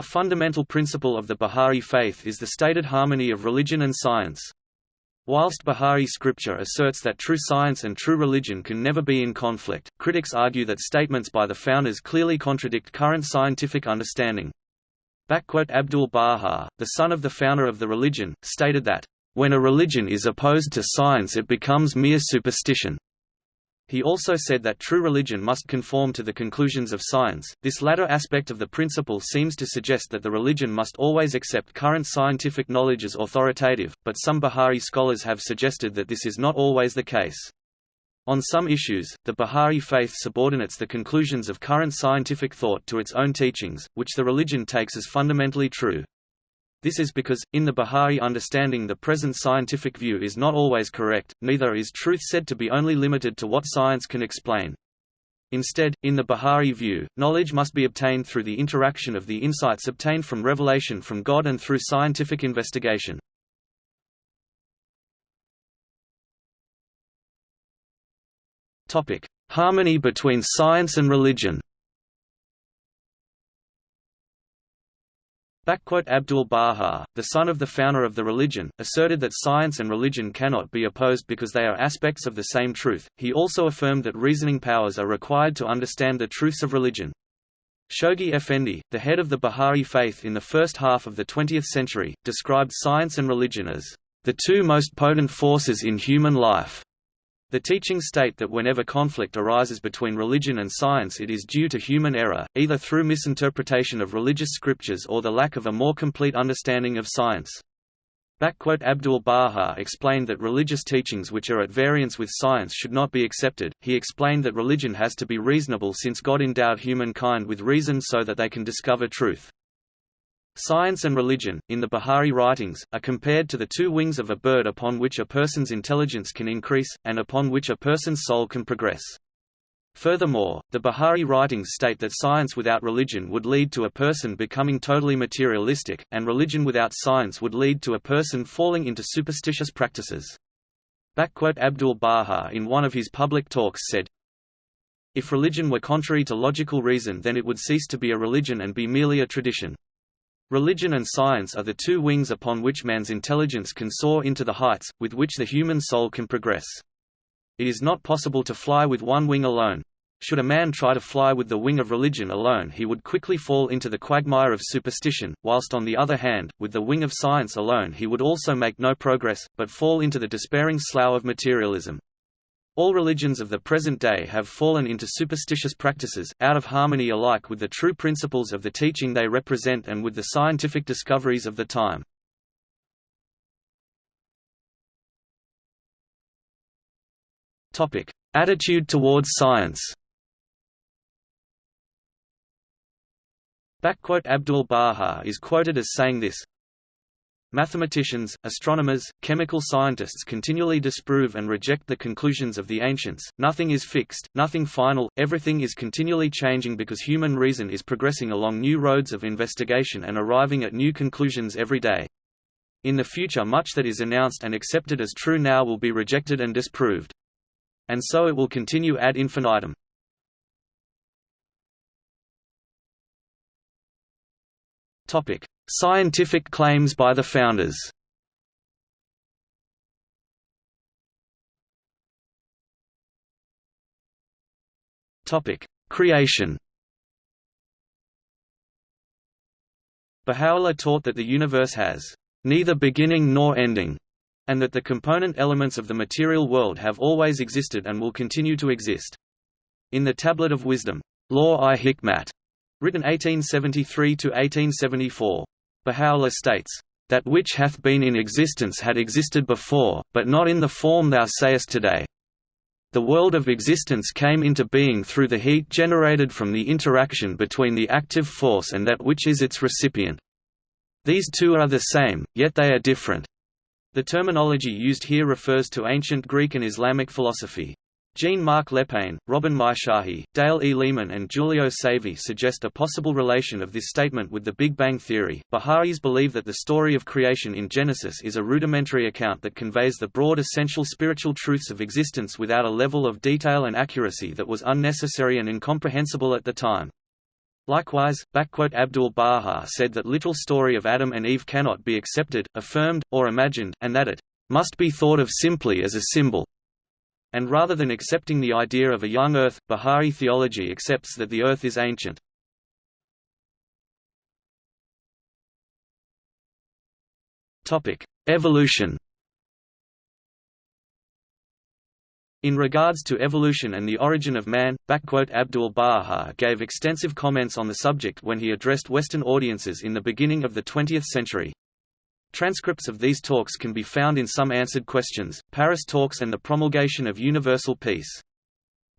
A fundamental principle of the Bahá'í faith is the stated harmony of religion and science. Whilst Bahá'í scripture asserts that true science and true religion can never be in conflict, critics argue that statements by the founders clearly contradict current scientific understanding. Abdul Baha, the son of the founder of the religion, stated that, "...when a religion is opposed to science it becomes mere superstition." He also said that true religion must conform to the conclusions of science. This latter aspect of the principle seems to suggest that the religion must always accept current scientific knowledge as authoritative, but some Bahá'í scholars have suggested that this is not always the case. On some issues, the Bahá'í faith subordinates the conclusions of current scientific thought to its own teachings, which the religion takes as fundamentally true. This is because, in the Bahá'í understanding the present scientific view is not always correct, neither is truth said to be only limited to what science can explain. Instead, in the Bahá'í view, knowledge must be obtained through the interaction of the insights obtained from revelation from God and through scientific investigation. Harmony between science and religion Abdul Baha, the son of the founder of the religion, asserted that science and religion cannot be opposed because they are aspects of the same truth. He also affirmed that reasoning powers are required to understand the truths of religion. Shoghi Effendi, the head of the Bahá'í faith in the first half of the 20th century, described science and religion as the two most potent forces in human life. The teachings state that whenever conflict arises between religion and science it is due to human error, either through misinterpretation of religious scriptures or the lack of a more complete understanding of science. Abdul Baha explained that religious teachings which are at variance with science should not be accepted. He explained that religion has to be reasonable since God endowed humankind with reason so that they can discover truth. Science and religion, in the Bahá'í writings, are compared to the two wings of a bird upon which a person's intelligence can increase, and upon which a person's soul can progress. Furthermore, the Bahá'í writings state that science without religion would lead to a person becoming totally materialistic, and religion without science would lead to a person falling into superstitious practices. Abdul Baha in one of his public talks said, If religion were contrary to logical reason then it would cease to be a religion and be merely a tradition. Religion and science are the two wings upon which man's intelligence can soar into the heights, with which the human soul can progress. It is not possible to fly with one wing alone. Should a man try to fly with the wing of religion alone he would quickly fall into the quagmire of superstition, whilst on the other hand, with the wing of science alone he would also make no progress, but fall into the despairing slough of materialism. All religions of the present day have fallen into superstitious practices, out of harmony alike with the true principles of the teaching they represent and with the scientific discoveries of the time. Attitude towards science Abdul Baha is quoted as saying this, Mathematicians, astronomers, chemical scientists continually disprove and reject the conclusions of the ancients, nothing is fixed, nothing final, everything is continually changing because human reason is progressing along new roads of investigation and arriving at new conclusions every day. In the future much that is announced and accepted as true now will be rejected and disproved. And so it will continue ad infinitum. Topic: Scientific claims by the founders. Creation. Baha'u'llah taught that the universe has neither beginning nor ending, and that the component elements of the material world have always existed and will continue to exist. In the Tablet of Wisdom, Lawh-i-Hikmat, Written 1873–1874. Baha'u'llah states, "...that which hath been in existence had existed before, but not in the form thou sayest today. The world of existence came into being through the heat generated from the interaction between the active force and that which is its recipient. These two are the same, yet they are different." The terminology used here refers to ancient Greek and Islamic philosophy. Jean-Marc Lepain, Robin Mirshahi, Dale E. Lehman and Giulio Savi suggest a possible relation of this statement with the Big Bang theory. Baha'is believe that the story of creation in Genesis is a rudimentary account that conveys the broad essential spiritual truths of existence without a level of detail and accuracy that was unnecessary and incomprehensible at the time. Likewise, Abdul-Baha said that literal story of Adam and Eve cannot be accepted, affirmed, or imagined, and that it must be thought of simply as a symbol. And rather than accepting the idea of a young Earth, Bahá'í theology accepts that the Earth is ancient. Evolution In regards to evolution and the origin of man, Abdul-Baha gave extensive comments on the subject when he addressed Western audiences in the beginning of the 20th century. Transcripts of these talks can be found in Some Answered Questions, Paris Talks and the Promulgation of Universal Peace.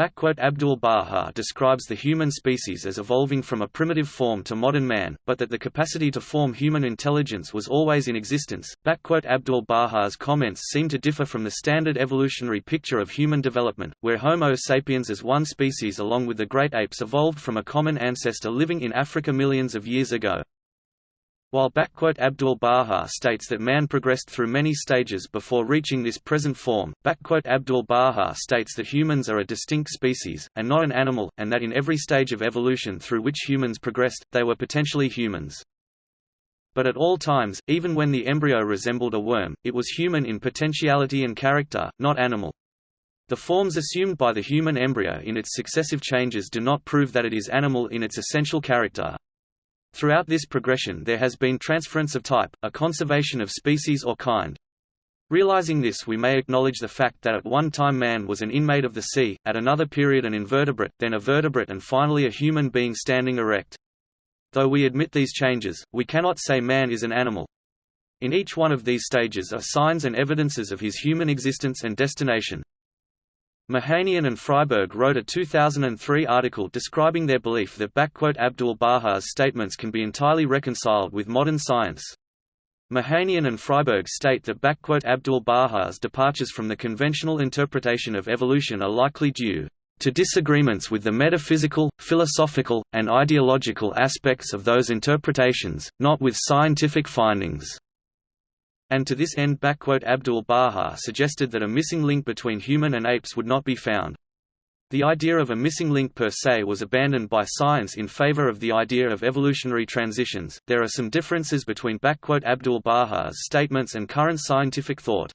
Abdul-Baha describes the human species as evolving from a primitive form to modern man, but that the capacity to form human intelligence was always in existence. Abdul-Baha's comments seem to differ from the standard evolutionary picture of human development, where Homo sapiens as one species along with the great apes evolved from a common ancestor living in Africa millions of years ago. While Abdul-Baha states that man progressed through many stages before reaching this present form, Abdul-Baha states that humans are a distinct species, and not an animal, and that in every stage of evolution through which humans progressed, they were potentially humans. But at all times, even when the embryo resembled a worm, it was human in potentiality and character, not animal. The forms assumed by the human embryo in its successive changes do not prove that it is animal in its essential character. Throughout this progression there has been transference of type, a conservation of species or kind. Realizing this we may acknowledge the fact that at one time man was an inmate of the sea, at another period an invertebrate, then a vertebrate and finally a human being standing erect. Though we admit these changes, we cannot say man is an animal. In each one of these stages are signs and evidences of his human existence and destination. Mehanian and Friberg wrote a 2003 article describing their belief that Abdul-Baha's statements can be entirely reconciled with modern science. Mehanian and Friberg state that Abdul-Baha's departures from the conventional interpretation of evolution are likely due to disagreements with the metaphysical, philosophical, and ideological aspects of those interpretations, not with scientific findings and to this end Abdul-Baha suggested that a missing link between human and apes would not be found. The idea of a missing link per se was abandoned by science in favor of the idea of evolutionary transitions. There are some differences between Abdul-Baha's statements and current scientific thought.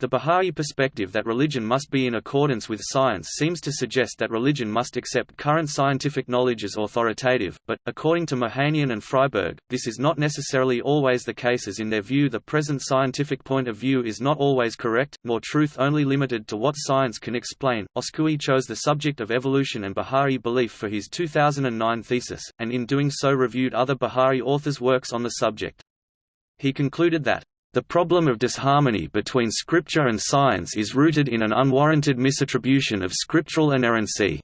The Bahá'í perspective that religion must be in accordance with science seems to suggest that religion must accept current scientific knowledge as authoritative, but, according to Mehanian and Friberg, this is not necessarily always the case as in their view the present scientific point of view is not always correct, nor truth only limited to what science can explain. Oskoui chose the subject of evolution and Bahá'í belief for his 2009 thesis, and in doing so reviewed other Bahá'í authors' works on the subject. He concluded that the problem of disharmony between scripture and science is rooted in an unwarranted misattribution of scriptural inerrancy.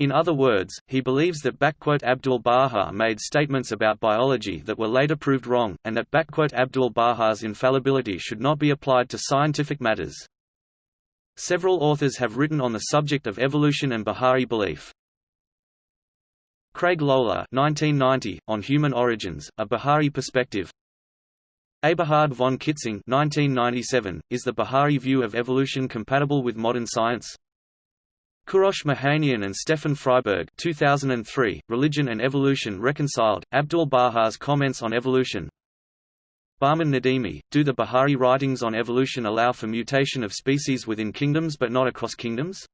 In other words, he believes that Abdul-Baha made statements about biology that were later proved wrong, and that Abdul-Baha's infallibility should not be applied to scientific matters. Several authors have written on the subject of evolution and Bahá'í belief. Craig Loehle 1990, On Human Origins, A Bahá'í Perspective Eberhard von Kitzing 1997, is the Bahá'í view of evolution compatible with modern science? Kourosh Mehanian and Stefan Friberg 2003, Religion and Evolution Reconciled, Abdul-Baha's Comments on Evolution Bahman Nadimi, do the Bahá'í writings on evolution allow for mutation of species within kingdoms but not across kingdoms?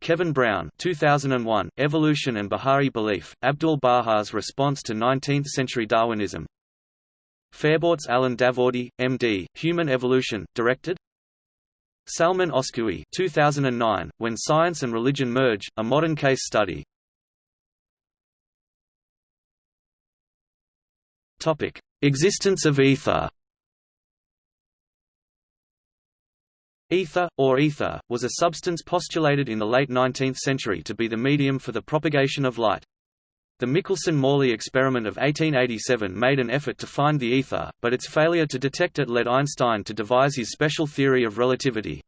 Keven Brown 2001, Evolution and Bahá'í Belief, Abdul-Baha's Response to 19th-Century Darwinism Fariborz Alan Davoodi, M.D., Human Evolution, directed Salman Oskoui 2009, When Science and Religion Merge, a Modern Case Study Topic. Existence of ether Ether, or ether, was a substance postulated in the late 19th century to be the medium for the propagation of light. The Michelson–Morley experiment of 1887 made an effort to find the ether, but its failure to detect it led Einstein to devise his special theory of relativity.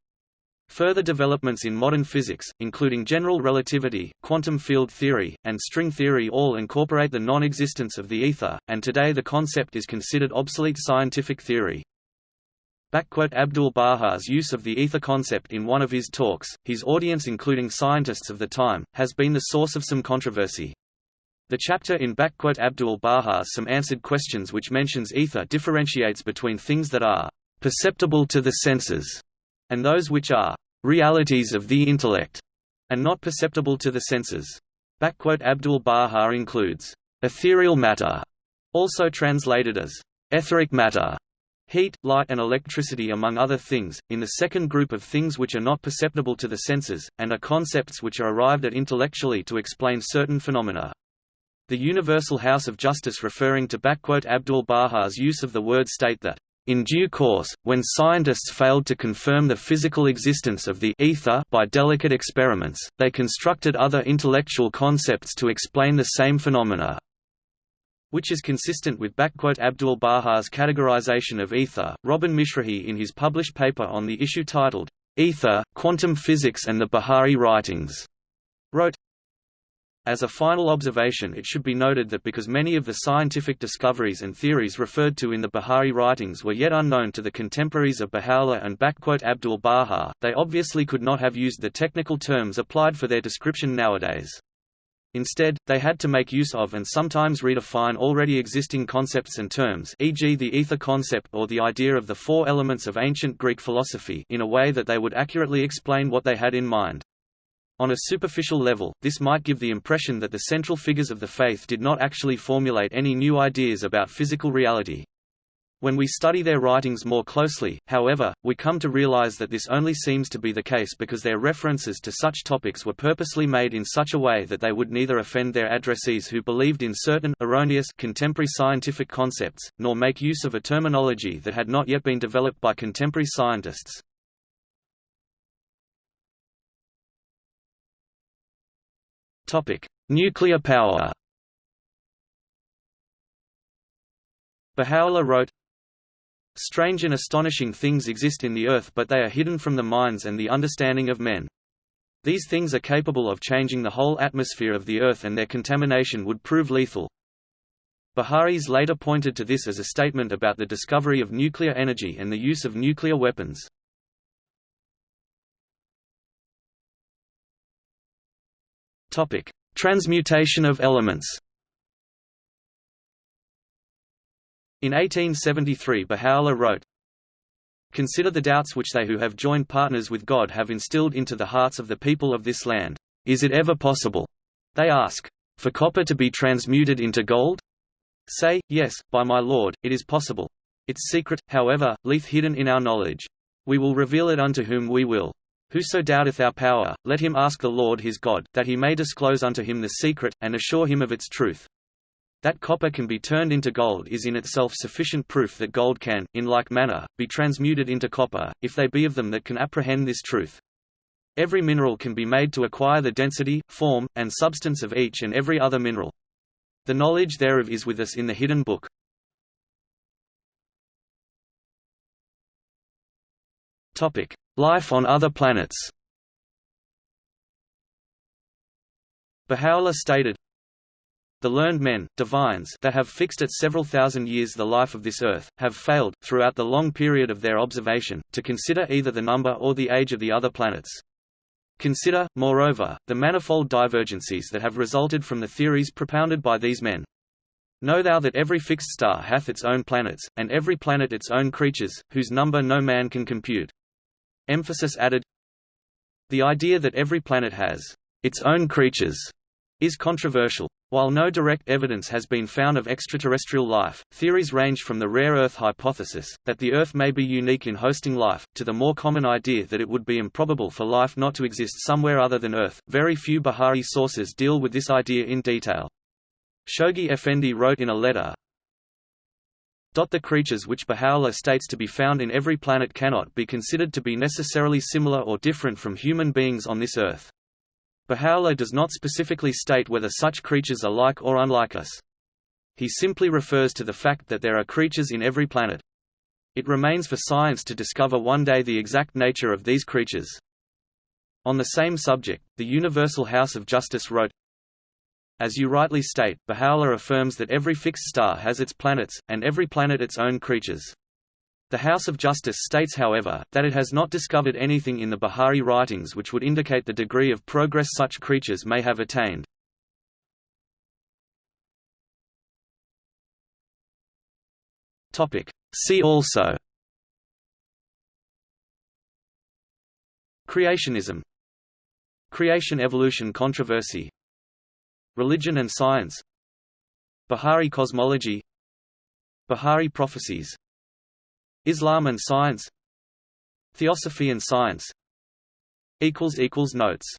Further developments in modern physics, including general relativity, quantum field theory, and string theory all incorporate the non-existence of the ether, and today the concept is considered obsolete scientific theory. Abdul-Baha's use of the ether concept in one of his talks, his audience including scientists of the time, has been the source of some controversy. The chapter in Abdul Baha's Some Answered Questions which mentions ether differentiates between things that are perceptible to the senses and those which are realities of the intellect and not perceptible to the senses. Abdul Baha includes ethereal matter, also translated as etheric matter, heat, light and electricity among other things, in the second group of things which are not perceptible to the senses, and are concepts which are arrived at intellectually to explain certain phenomena. The Universal House of Justice referring to Abdul Baha's use of the word state that, in due course, when scientists failed to confirm the physical existence of the ether by delicate experiments, they constructed other intellectual concepts to explain the same phenomena which is consistent with Abdul Baha's categorization of ether. Robin Mirshahi in his published paper on the issue titled, Ether, Quantum Physics and the Bahá'í Writings, wrote, as a final observation it should be noted that because many of the scientific discoveries and theories referred to in the Bahá'í writings were yet unknown to the contemporaries of Baha'u'llah and Abdul Baha, they obviously could not have used the technical terms applied for their description nowadays. Instead, they had to make use of and sometimes redefine already existing concepts and terms e.g. the ether concept or the idea of the four elements of ancient Greek philosophy in a way that they would accurately explain what they had in mind. On a superficial level, this might give the impression that the central figures of the faith did not actually formulate any new ideas about physical reality. When we study their writings more closely, however, we come to realize that this only seems to be the case because their references to such topics were purposely made in such a way that they would neither offend their addressees who believed in certain erroneous contemporary scientific concepts, nor make use of a terminology that had not yet been developed by contemporary scientists. Topic: Nuclear power. Baha'u'llah wrote, Strange and astonishing things exist in the earth but they are hidden from the minds and the understanding of men. These things are capable of changing the whole atmosphere of the earth and their contamination would prove lethal. Bahá'ís later pointed to this as a statement about the discovery of nuclear energy and the use of nuclear weapons. Topic: Transmutation of elements. In 1873 Baha'u'llah wrote, Consider the doubts which they who have joined partners with God have instilled into the hearts of the people of this land. Is it ever possible? They ask, for copper to be transmuted into gold? Say, yes, by my Lord, it is possible. Its secret, however, lieth hidden in our knowledge. We will reveal it unto whom we will. Whoso doubteth our power, let him ask the Lord his God, that he may disclose unto him the secret, and assure him of its truth. That copper can be turned into gold is in itself sufficient proof that gold can, in like manner, be transmuted into copper, if they be of them that can apprehend this truth. Every mineral can be made to acquire the density, form, and substance of each and every other mineral. The knowledge thereof is with us in the hidden book. Topic: Life on other planets Baha'u'llah stated, the learned men, divines that have fixed at several thousand years the life of this earth, have failed, throughout the long period of their observation, to consider either the number or the age of the other planets. Consider, moreover, the manifold divergencies that have resulted from the theories propounded by these men. Know thou that every fixed star hath its own planets, and every planet its own creatures, whose number no man can compute. Emphasis added The idea that every planet has its own creatures is controversial. While no direct evidence has been found of extraterrestrial life, theories range from the rare Earth hypothesis, that the Earth may be unique in hosting life, to the more common idea that it would be improbable for life not to exist somewhere other than Earth. Very few Bahá'í sources deal with this idea in detail. Shoghi Effendi wrote in a letter, the creatures which Baha'u'llah states to be found in every planet cannot be considered to be necessarily similar or different from human beings on this earth. Baha'u'llah does not specifically state whether such creatures are like or unlike us. He simply refers to the fact that there are creatures in every planet. It remains for science to discover one day the exact nature of these creatures. On the same subject, the Universal House of Justice wrote, as you rightly state, Baha'u'llah affirms that every fixed star has its planets, and every planet its own creatures. The House of Justice states however, that it has not discovered anything in the Bahá'í writings which would indicate the degree of progress such creatures may have attained. See also Creationism Creation-evolution controversy Religion and science. Bahá'í cosmology. Bahá'í prophecies. Islam and science. Theosophy and science. Notes